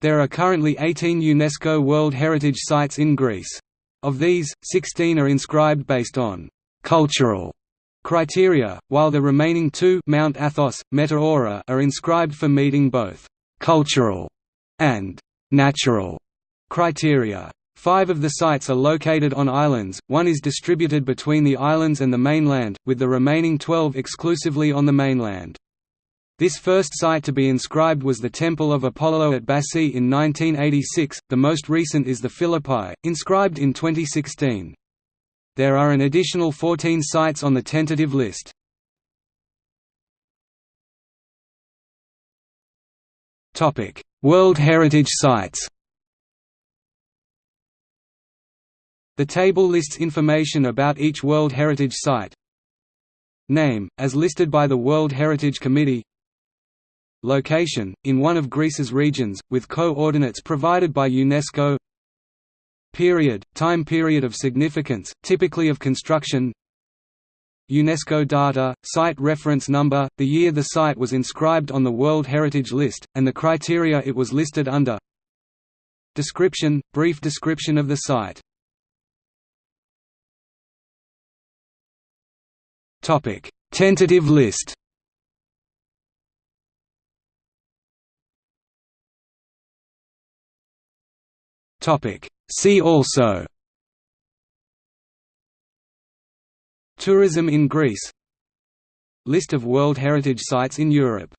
There are currently 18 UNESCO World Heritage Sites in Greece. Of these, 16 are inscribed based on «cultural» criteria, while the remaining two Mount Athos, Meteora are inscribed for meeting both «cultural» and «natural» criteria. Five of the sites are located on islands, one is distributed between the islands and the mainland, with the remaining 12 exclusively on the mainland. This first site to be inscribed was the Temple of Apollo at Bassae in 1986, the most recent is the Philippi, inscribed in 2016. There are an additional 14 sites on the tentative list. World Heritage Sites The table lists information about each World Heritage Site Name, as listed by the World Heritage Committee Location, in one of Greece's regions, with co-ordinates provided by UNESCO. Period, time period of significance, typically of construction. UNESCO data, site reference number, the year the site was inscribed on the World Heritage List, and the criteria it was listed under. Description, brief description of the site. Tentative list See also Tourism in Greece List of World Heritage Sites in Europe